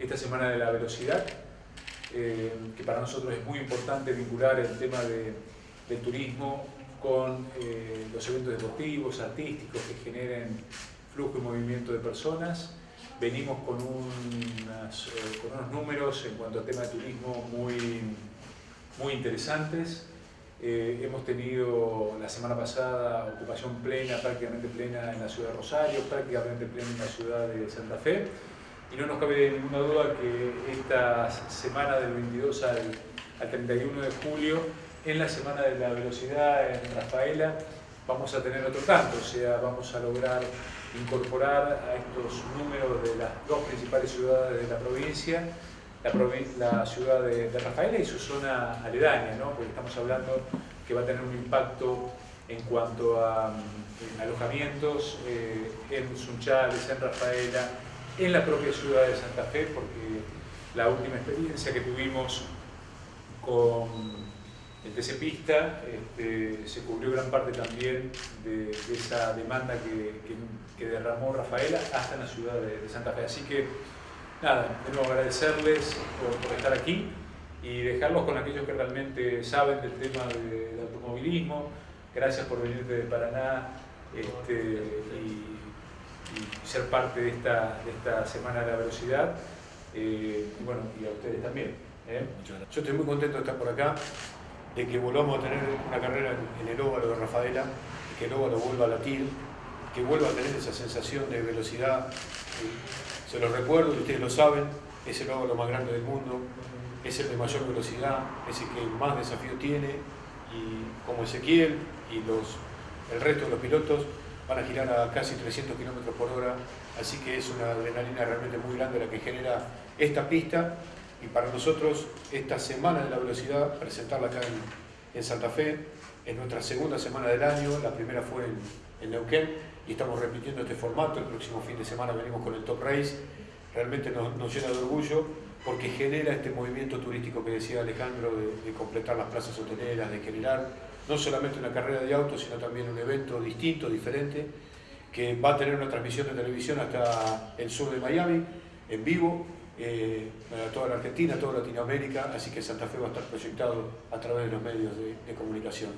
esta Semana de la Velocidad, eh, que para nosotros es muy importante vincular el tema de, del turismo con eh, los eventos deportivos, artísticos que generen flujo y movimiento de personas. Venimos con, unas, eh, con unos números en cuanto al tema de turismo muy, muy interesantes. Eh, hemos tenido la semana pasada ocupación plena, prácticamente plena en la ciudad de Rosario, prácticamente plena en la ciudad de Santa Fe. Y no nos cabe ninguna duda que esta semana del 22 al, al 31 de julio, en la Semana de la Velocidad en Rafaela, vamos a tener otro tanto, o sea, vamos a lograr incorporar a estos números de las dos principales ciudades de la provincia, la, ciudad de, Rafaela y su zona aledaña, ¿no? porque estamos hablando que va a tener un impacto en cuanto a en alojamientos eh, en Sunchales, en Rafaela, en la propia ciudad de Santa Fe, porque la última experiencia que tuvimos con el TC Pista este, se cubrió gran parte también de, esa demanda que, derramó Rafaela hasta en la ciudad de, Santa Fe. Así que, nada, nuevo agradecerles por, estar aquí y dejarlos con aquellos que realmente saben del tema de, de automovilismo. Gracias por venir de Paraná este, y, ser parte de esta, de esta Semana de la Velocidad. Eh, y bueno, y a ustedes también. ¿eh? Yo estoy muy contento de estar por acá de que volvamos a tener una carrera en el óvalo de Rafaela, que el óvalo vuelva a latir, que vuelva a tener esa sensación de velocidad. Se los recuerdo, ustedes lo saben, es el óvalo más grande del mundo, es el de mayor velocidad, es el que más desafío tiene, y como Ezequiel y los, el resto de los pilotos van a girar a casi 300 km por hora, así que es una adrenalina realmente muy grande la que genera esta pista. Y para nosotros esta semana de la velocidad, presentarla acá en, en Santa Fe, es nuestra segunda semana del año, la primera fue en, en, Neuquén y estamos repitiendo este formato, el próximo fin de semana venimos con el Top Race, realmente nos, llena de orgullo porque genera este movimiento turístico que decía Alejandro de, completar las plazas hoteleras, de generar no solamente una carrera de autos, sino también un evento distinto, diferente, que va a tener una transmisión de televisión hasta el sur de Miami, en vivo, eh, para toda la Argentina, toda Latinoamérica, así que Santa Fe va a estar proyectado a través de los medios de comunicación.